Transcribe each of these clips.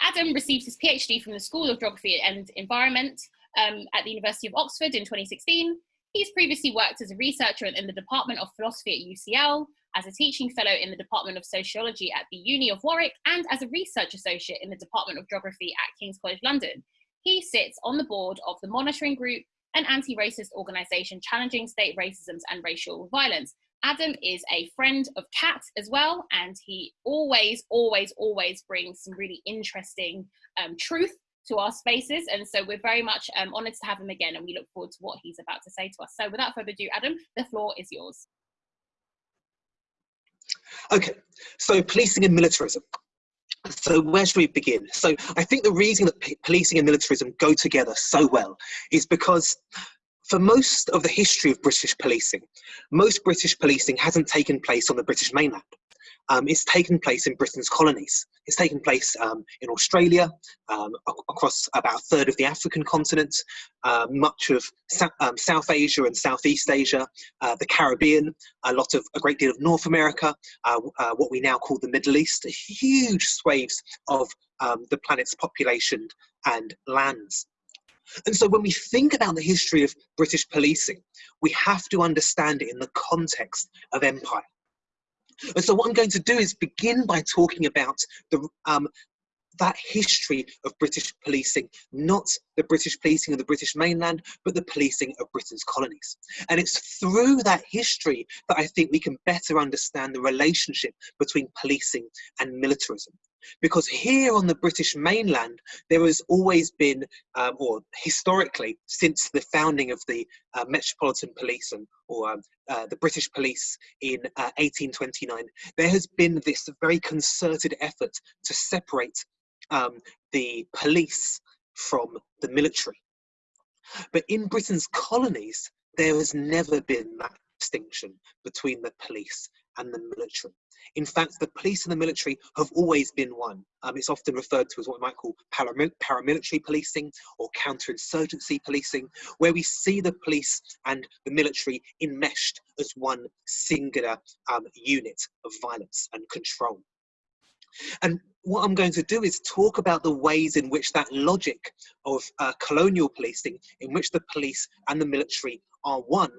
Adam received his PhD from the School of Geography and Environment um, at the University of Oxford in 2016. He's previously worked as a researcher in the Department of Philosophy at UCL, as a teaching fellow in the Department of Sociology at the Uni of Warwick, and as a research associate in the Department of Geography at King's College London. He sits on the board of the monitoring group, an anti-racist organisation challenging state racisms and racial violence. Adam is a friend of Kat as well, and he always, always, always brings some really interesting um, truth to our spaces. And so we're very much um, honoured to have him again, and we look forward to what he's about to say to us. So without further ado, Adam, the floor is yours. Okay, so policing and militarism. So where should we begin? So I think the reason that policing and militarism go together so well is because for most of the history of British policing, most British policing hasn't taken place on the British mainland um, it's taken place in Britain's colonies. It's taken place um, in Australia, um, across about a third of the African continent, uh, much of um, South Asia and Southeast Asia, uh, the Caribbean, a lot of a great deal of North America, uh, uh what we now call the Middle East, huge swathes of um, the planet's population and lands. And so when we think about the history of British policing, we have to understand it in the context of empire. And so what I'm going to do is begin by talking about the, um, that history of British policing, not the British policing of the British mainland, but the policing of Britain's colonies. And it's through that history that I think we can better understand the relationship between policing and militarism. Because here on the British mainland, there has always been, um, or historically, since the founding of the uh, Metropolitan Police and, or um, uh, the British Police in uh, 1829, there has been this very concerted effort to separate um, the police from the military. But in Britain's colonies, there has never been that distinction between the police and the military. In fact, the police and the military have always been one. Um, it's often referred to as what we might call paramilitary policing or counterinsurgency policing, where we see the police and the military enmeshed as one singular um, unit of violence and control. And what I'm going to do is talk about the ways in which that logic of uh, colonial policing, in which the police and the military are one,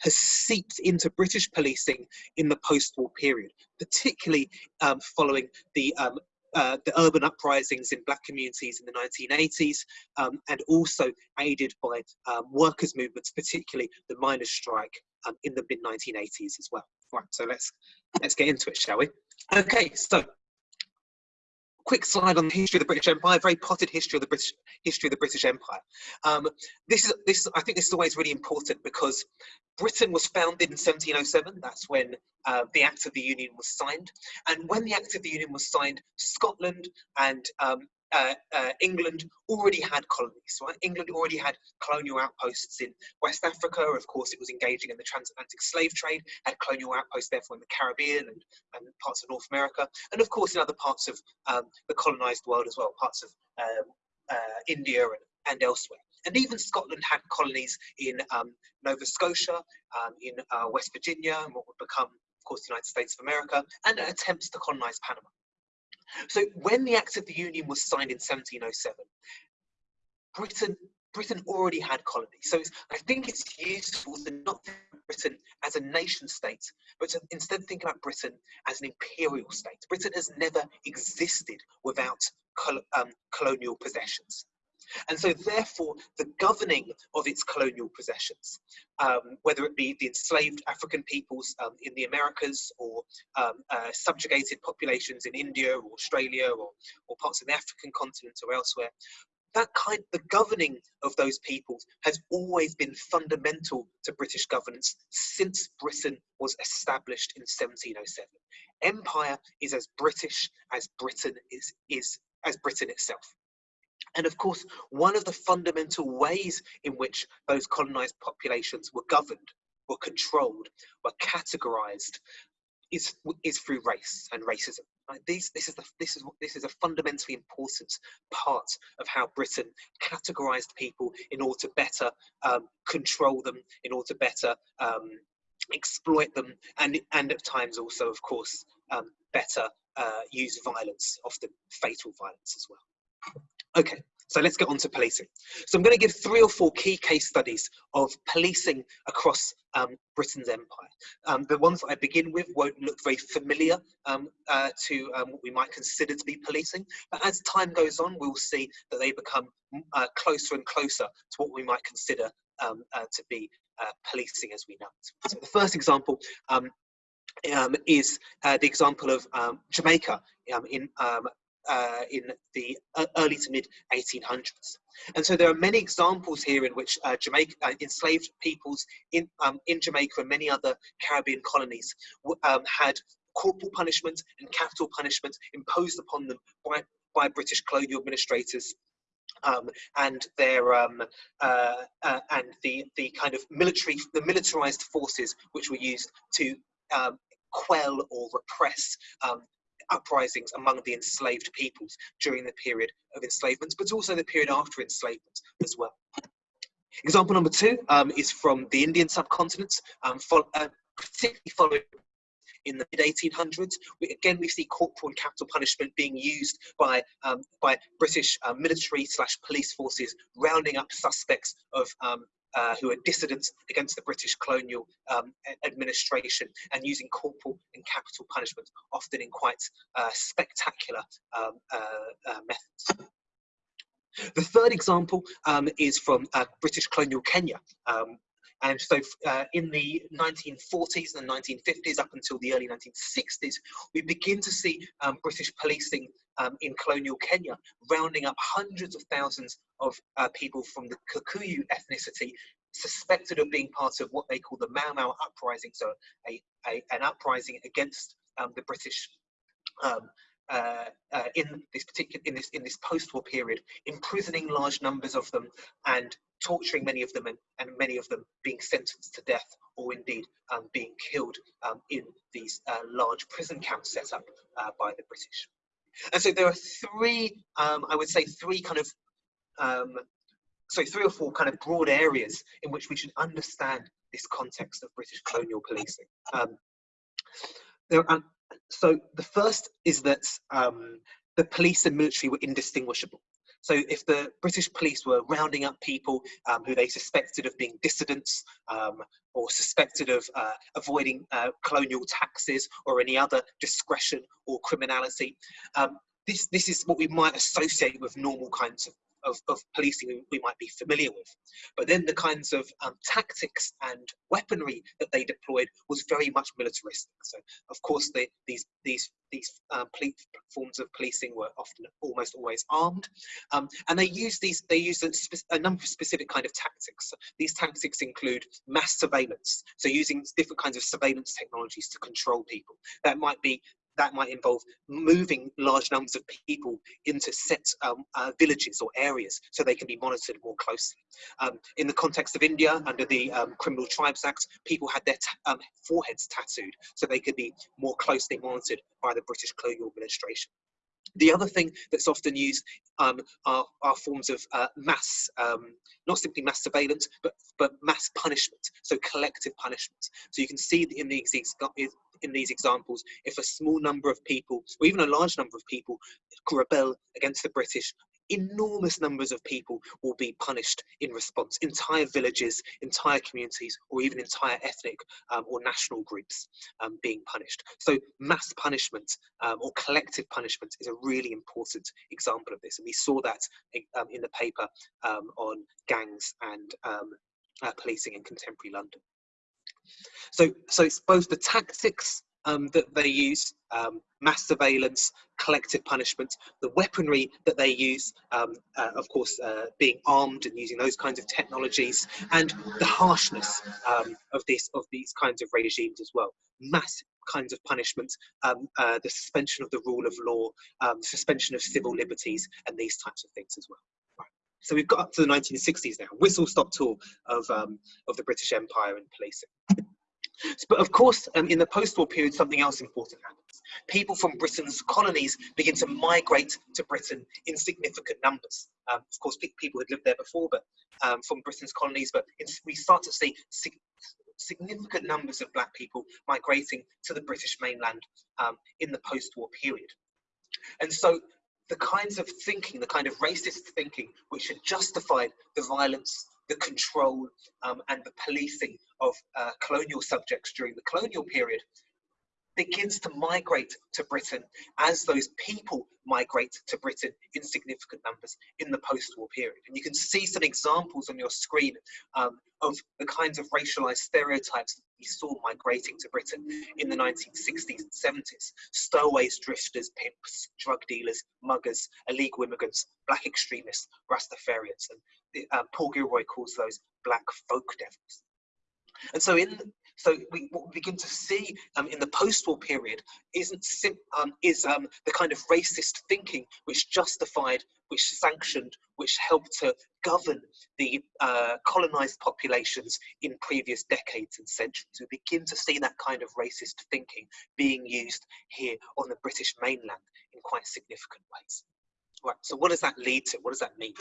has seeped into British policing in the post-war period, particularly um, following the um, uh, the urban uprisings in black communities in the 1980s, um, and also aided by um, workers' movements, particularly the miners' strike um, in the mid 1980s as well. Right, so let's let's get into it, shall we? Okay, so quick slide on the history of the British Empire, very potted history of the British history of the British Empire. Um, this is this I think this is always really important because Britain was founded in 1707. That's when uh, the Act of the Union was signed, and when the Act of the Union was signed, Scotland and um, uh, uh, England already had colonies, right? England already had colonial outposts in West Africa. Of course, it was engaging in the transatlantic slave trade, had colonial outposts therefore in the Caribbean and, and parts of North America, and of course in other parts of um, the colonized world as well, parts of um, uh, India and, and elsewhere. And even Scotland had colonies in um, Nova Scotia, um, in uh, West Virginia, and what would become, of course, the United States of America, and attempts to colonize Panama. So when the Act of the Union was signed in 1707, Britain Britain already had colonies. So I think it's useful to not think of Britain as a nation state, but to instead think about Britain as an imperial state. Britain has never existed without col um, colonial possessions. And so therefore, the governing of its colonial possessions, um, whether it be the enslaved African peoples um, in the Americas or um, uh, subjugated populations in India or Australia or, or parts of the African continent or elsewhere, that kind the governing of those peoples has always been fundamental to British governance since Britain was established in 1707. Empire is as British as Britain is is as Britain itself. And of course, one of the fundamental ways in which those colonized populations were governed, were controlled, were categorized is, is through race and racism. Right? These, this, is the, this, is, this is a fundamentally important part of how Britain categorized people in order to better um, control them, in order to better um, exploit them, and, and at times also, of course, um, better uh, use violence, often fatal violence as well. Okay, so let's get on to policing. So I'm going to give three or four key case studies of policing across um, Britain's empire. Um, the ones that I begin with won't look very familiar um, uh, to um, what we might consider to be policing, but as time goes on, we'll see that they become uh, closer and closer to what we might consider um, uh, to be uh, policing as we know it. So the first example um, is uh, the example of Jamaica in uh, in the early to mid 1800s. And so there are many examples here in which uh, Jamaica, uh, enslaved peoples in, um, in Jamaica and many other Caribbean colonies um, had corporal punishment and capital punishment imposed upon them by, by British colonial administrators um, and their um, uh, uh, and the the kind of military the militarized forces which were used to um, quell or repress um, uprisings among the enslaved peoples during the period of enslavement, but also the period after enslavement as well. Example number two um, is from the Indian subcontinent, um, uh, particularly following in the mid 1800s. We, again, we see corporal and capital punishment being used by um, by British uh, military slash police forces, rounding up suspects of um, uh, who are dissidents against the British colonial um, administration and using corporal and capital punishment, often in quite uh, spectacular um, uh, uh methods. The third example um, is from uh, British colonial Kenya, um, and so uh, in the 1940s and 1950s up until the early 1960s, we begin to see um, British policing um, in colonial Kenya rounding up hundreds of thousands of uh, people from the Kikuyu ethnicity suspected of being part of what they call the Mau Mau uprising, so a, a an uprising against um, the British um, uh, uh, in this particular in this in this post-war period, imprisoning large numbers of them and torturing many of them and, and many of them being sentenced to death or indeed um, being killed um, in these uh, large prison camps set up uh, by the British. And so there are three, um, I would say, three kind of, um, so three or four kind of broad areas in which we should understand this context of British colonial policing. Um, there are, so the first is that um, the police and military were indistinguishable. So if the British police were rounding up people um, who they suspected of being dissidents um, or suspected of uh, avoiding uh, colonial taxes or any other discretion or criminality, um, this, this is what we might associate with normal kinds of of, of policing we might be familiar with. But then the kinds of um, tactics and weaponry that they deployed was very much militaristic. So of course these these these um, forms of policing were often almost always armed, um, and they use these they use a, a, number of specific kind of tactics. These tactics include mass surveillance, so using different kinds of surveillance technologies to control people. That might be that might involve moving large numbers of people into set um, uh, villages or areas so they can be monitored more closely. Um, in the context of India, under the um, Criminal Tribes Act, people had their um, foreheads tattooed so they could be more closely monitored by the British colonial administration. The other thing that's often used um, are, are, forms of uh, mass, um, not simply mass surveillance, but, but mass punishment, so collective punishment. So you can see in these, in these examples, if a small number of people, or even a large number of people, rebel against the British, enormous numbers of people will be punished in response. Entire villages, entire communities, or even entire ethnic um, or national groups um, being punished. So mass punishment um, or collective punishment is a really important example of this. And we saw that um, in the paper um, on gangs and um, uh, policing in contemporary London. So, so it's both the tactics um, that they use, um, mass surveillance, collective punishment, the weaponry that they use, um, uh, of course, uh, being armed and using those kinds of technologies, and the harshness um, of this of these kinds of regimes as well. Mass kinds of punishment, um, uh, the suspension of the rule of law, um, suspension of civil liberties, and these types of things as well. So we've got up to the 1960s now, whistle-stop tour of, um, of the British Empire and policing. But of course, um, in the post-war period, something else important happens. People from Britain's colonies begin to migrate to Britain in significant numbers. Um, of course, people had lived there before, but um, from Britain's colonies, but we start to see sig significant numbers of black people migrating to the British mainland um, in the post-war period. And so the kinds of thinking, the kind of racist thinking, which had justified the violence, the control, um, and the policing of uh, colonial subjects during the colonial period, begins to migrate to Britain as those people migrate to Britain in significant numbers in the post-war period. And you can see some examples on your screen um, of the kinds of racialized stereotypes we saw migrating to Britain in the 1960s and 70s. Stowaways, drifters, pimps, drug dealers, muggers, illegal immigrants, black extremists, Rastafarians. And uh, Paul Gilroy calls those black folk devils. And so in so we, what we begin to see um, in the post-war period isn't um, is um, the kind of racist thinking which justified, which sanctioned, which helped to govern the uh, colonized populations in previous decades and centuries. We begin to see that kind of racist thinking being used here on the British mainland in quite significant ways. Right, so what does that lead to? What does that mean?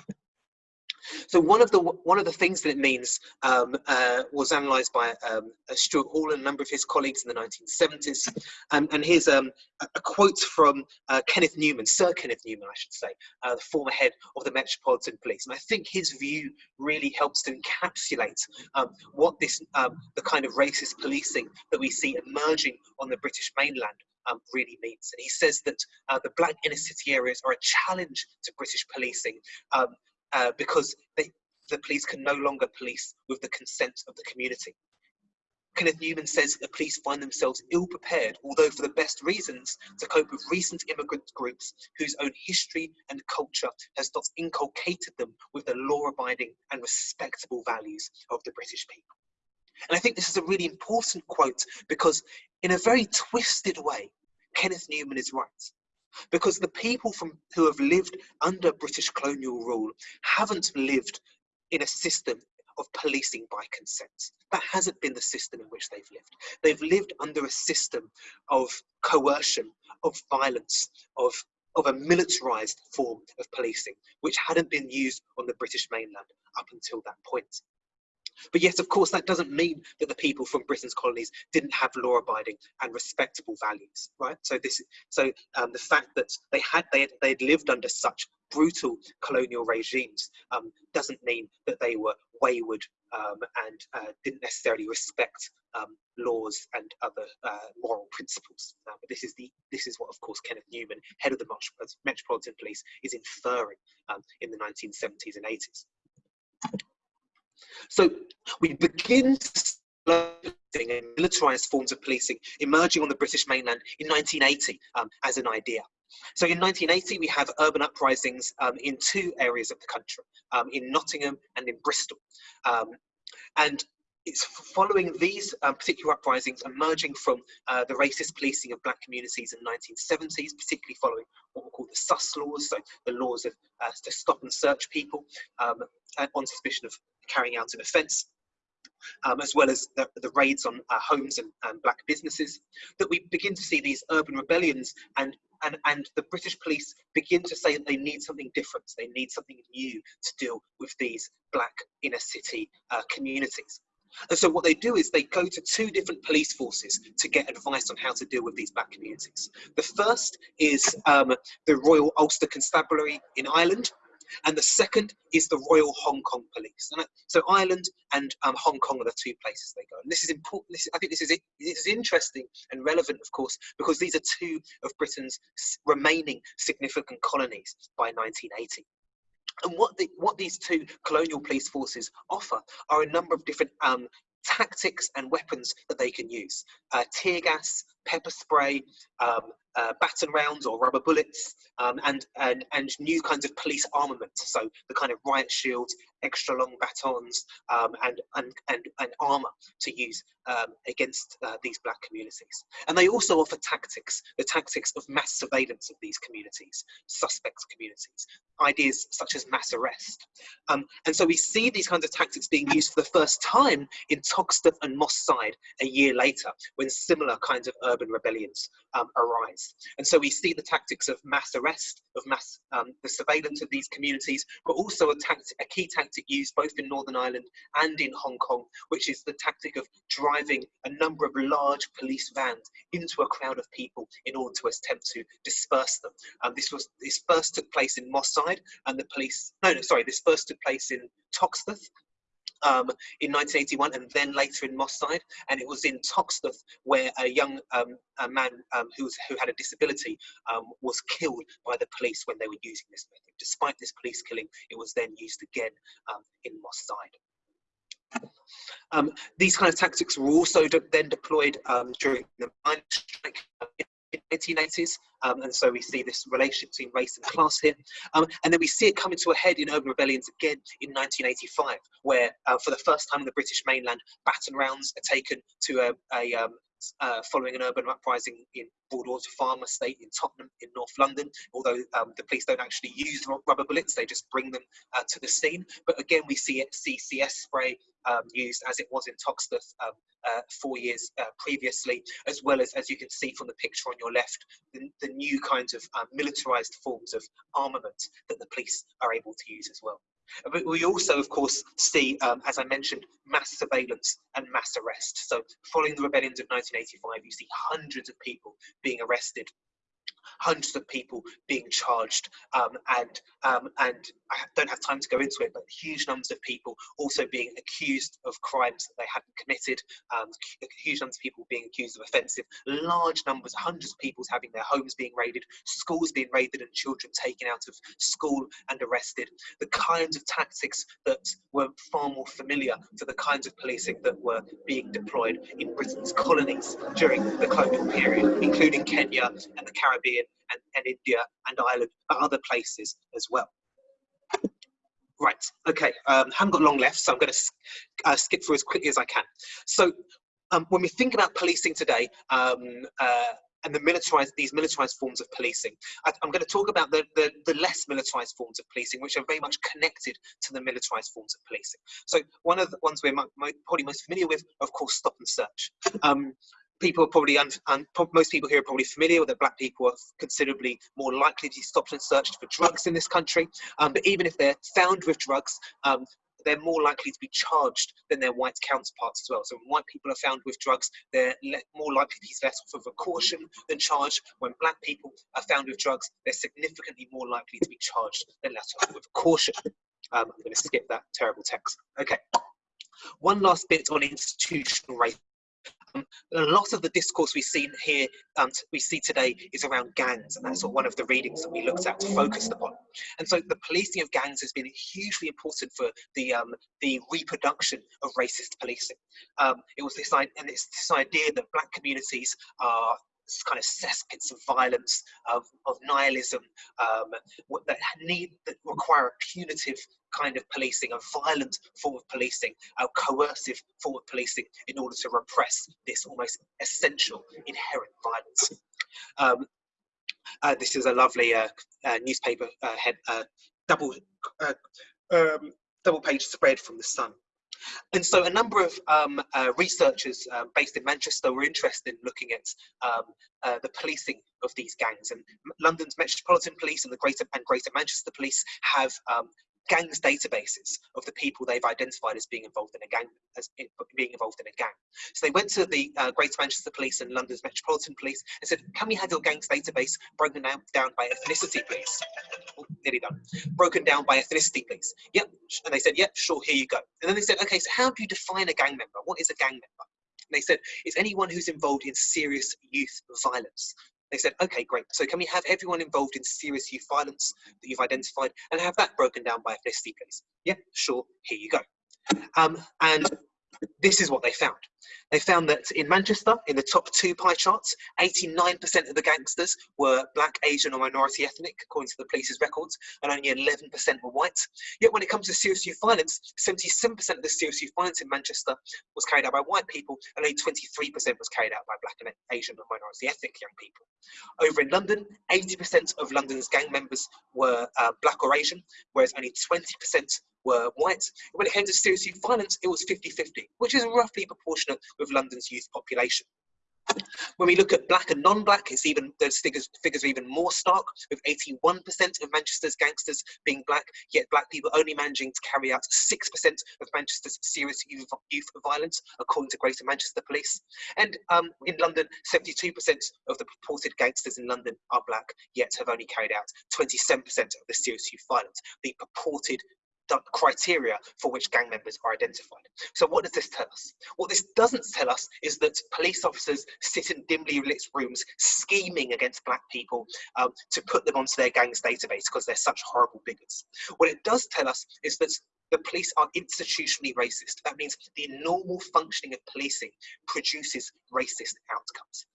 So one of the one of the things that it means um, uh, was analysed by um, Stuart Hall and a number of his colleagues in the 1970s. Um, and here's um, a quote from uh, Kenneth Newman, Sir Kenneth Newman, I should say, uh, the former head of the Metropolitan Police. And I think his view really helps to encapsulate um, what this um, the kind of racist policing that we see emerging on the British mainland um, really means. And he says that uh, the black inner city areas are a challenge to British policing um, uh, because they, the police can no longer police with the consent of the community. Kenneth Newman says the police find themselves ill prepared, although for the best reasons, to cope with recent immigrant groups whose own history and culture has not inculcated them with the law abiding and respectable values of the British people. And I think this is a really important quote because, in a very twisted way, Kenneth Newman is right because the people from who have lived under British colonial rule haven't lived in a system of policing by consent. That hasn't been the system in which they've lived. They've lived under a system of coercion, of violence, of of a militarized form of policing, which hadn't been used on the British mainland up until that point. But yes, of course, that doesn't mean that the people from Britain's colonies didn't have law-abiding and respectable values, right? So this, so um, the fact that they had they they had lived under such brutal colonial regimes um, doesn't mean that they were wayward um, and uh, didn't necessarily respect um, laws and other uh, moral principles. Uh, but this is the this is what, of course, Kenneth Newman, head of the Metropolitan Police, is inferring um, in the 1970s and 80s. So we begin in militarized forms of policing emerging on the British mainland in 1980 um, as an idea. So in 1980, we have urban uprisings um, in two areas of the country, um, in Nottingham and in Bristol. Um, and it's following these um, particular uprisings emerging from uh, the racist policing of black communities in the 1970s, particularly following what were called the SUS laws, so the laws of uh, to stop and search people um, on suspicion of carrying out an offence. Um, as well as the, the raids on uh, homes and, and, black businesses, that we begin to see these urban rebellions and, and, and the British police begin to say that they need something different, they need something new to deal with these black inner city uh, communities. And so what they do is they go to two different police forces to get advice on how to deal with these black communities. The first is um, the Royal Ulster Constabulary in Ireland, and the second is the Royal Hong Kong Police. And so Ireland and um, Hong Kong are the two places they go. And this is important. This, I think this is this is interesting and relevant, of course, because these are two of Britain's remaining significant colonies by 1980. And what, the, what these two colonial police forces offer are a number of different um, tactics and weapons that they can use. Uh, tear gas, pepper spray, um, uh, baton rounds or rubber bullets, um, and, and, and new kinds of police armament. So the kind of riot shields, extra long batons, um, and, and, and, and armor to use um, against uh, these black communities. And they also offer tactics, the tactics of mass surveillance of these communities, suspect communities, ideas such as mass arrest. Um, and so we see these kinds of tactics being used for the first time in Toxteth and Moss Side a year later, when similar kinds of urban rebellions um, arise. And so we see the tactics of mass arrest, of mass um, the surveillance of these communities, but also a, tactic, a key tactic used both in Northern Ireland and in Hong Kong, which is the tactic of driving a number of large police vans into a crowd of people in order to attempt to disperse them. Um, this was this first took place in Moss Side, and the police no no sorry this first took place in Toxteth um, in 1981 and then later in Moss Side. And it was in Toxteth where a young um, a man um, who, was, who had a disability um, was killed by the police when they were using this method. Despite this police killing, it was then used again um, in Moss Side. Um, these kind of tactics were also de then deployed during the mine strike 1980s. Um, and so we see this relationship between race and class here. Um, and then we see it coming to a head in urban rebellions again in 1985, where uh, for the first time in the British mainland, baton rounds are taken to a, a um, uh, following an urban uprising in Broadwater Farm Estate in Tottenham in North London, although um, the police don't actually use rubber bullets, they just bring them uh, to the scene. But again, we see it, CCS spray um, used as it was in Toxteth um, uh, four years uh, previously, as well as, as you can see from the picture on your left, the, the new kinds of um, militarized forms of armament that the police are able to use as well. But we also, of course, see, um, as I mentioned, mass surveillance and mass arrest. So following the rebellions of 1985, you see hundreds of people being arrested hundreds of people being charged um, and um, and I don't have time to go into it but huge numbers of people also being accused of crimes that they hadn't committed um, huge numbers of people being accused of offensive large numbers hundreds of people having their homes being raided schools being raided and children taken out of school and arrested. The kinds of tactics that were far more familiar to the kinds of policing that were being deployed in Britain's colonies during the colonial period including Kenya and the Caribbean and, and India and Ireland, but other places as well. Right, okay, um, haven't got long left, so I'm going to uh, skip through as quickly as I can. So um, when we think about policing today, um, uh, and the militarized these militarized forms of policing. I, am going to talk about the, the, the less militarized forms of policing, which are very much connected to the militarized forms of policing. So one of the ones we're probably most familiar with, of course, stop and search. Um, people are probably, un, most people here are probably familiar with that black people are considerably more likely to be stopped and searched for drugs in this country. Um, but even if they're found with drugs, um, they're more likely to be charged than their white counterparts as well. So when white people are found with drugs, they're more likely to be let off of a caution than charged. When black people are found with drugs, they're significantly more likely to be charged than let off with a caution. Um, I'm going to skip that terrible text. Okay. One last bit on institutional racism a lot of the discourse we see here, um, we see today, is around gangs, and that's one of the readings that we looked at focused upon. And so, the policing of gangs has been hugely important for the um, the reproduction of racist policing. Um, it was this and it's this idea that black communities are kind of cesspits of violence, of, of nihilism, um, that need that require a punitive kind of policing, a violent form of policing, a coercive form of policing in order to repress this almost essential inherent violence. Um, uh, this is a lovely uh, uh, newspaper uh, head, uh, double uh, um, double page spread from the Sun. And so a number of um, uh, researchers uh, based in Manchester were interested in looking at um, uh, the policing of these gangs. And London's Metropolitan Police and the Greater and Greater Manchester Police have um, gangs databases of the people they've identified as being involved in a gang, as in, being involved in a gang. So they went to the uh, Greater Manchester Police and London's Metropolitan Police and said, "Can we have your gangs database broken down, down by ethnicity, please?" Oh, nearly done. Broken down by ethnicity, please. Yep. And they said, "Yep, sure. Here you go." And then they said, "Okay, so how do you define a gang member? What is a gang member?" And they said, "It's anyone who's involved in serious youth violence." They said, okay, great. So can we have everyone involved in serious youth violence that you've identified and have that broken down by ethnicity, please? Yeah, sure. Here you go. Um, and this is what they found. They found that in Manchester, in the top two pie charts, 89% of the gangsters were black, Asian, or minority ethnic, according to the police's records, and only 11% were white. Yet when it comes to serious youth violence, 77% of the serious youth violence in Manchester was carried out by white people, and only 23% was carried out by black and Asian or minority ethnic young people. Over in London, 80% of London's gang members were uh, black or Asian, whereas only 20% were white. When it came to serious youth violence, it was 50-50, which is roughly proportionate with London's youth population. When we look at black and non-black, it's even those figures figures are even more stark, with 81% of Manchester's gangsters being black, yet black people only managing to carry out 6% of Manchester's serious youth, youth violence, according to Greater Manchester Police. And um, in London, 72% of the purported gangsters in London are black, yet have only carried out 27% of the serious youth violence. The purported criteria for which gang members are identified. So what does this tell us? What this doesn't tell us is that police officers sit in dimly lit rooms scheming against black people um, to put them onto their gang's database because they're such horrible bigots. What it does tell us is that the police are institutionally racist. That means the normal functioning of policing produces racist outcomes.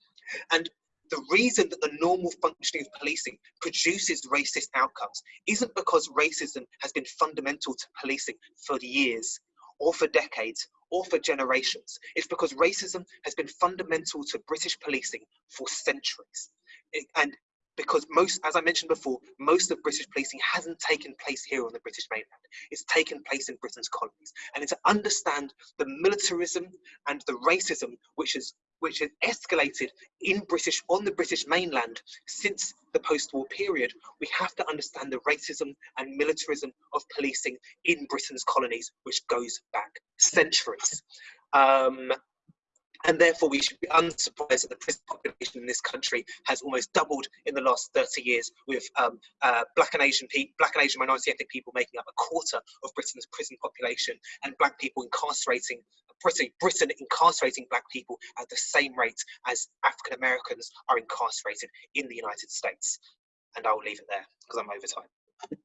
And the reason that the normal functioning of policing produces racist outcomes isn't because racism has been fundamental to policing for years or for decades or for generations. It's because racism has been fundamental to British policing for centuries. and because most, as I mentioned before, most of British policing hasn't taken place here on the British mainland. It's taken place in Britain's colonies. And to understand the militarism and the racism which has which has escalated in British on the British mainland since the post-war period, we have to understand the racism and militarism of policing in Britain's colonies, which goes back centuries. Um, and therefore we should be unsurprised that the prison population in this country has almost doubled in the last 30 years with um, uh, black and Asian people, black and Asian minority ethnic people making up a quarter of Britain's prison population and black people incarcerating Britain, Britain incarcerating black people at the same rate as African Americans are incarcerated in the United States. And I will leave it there because I'm over time.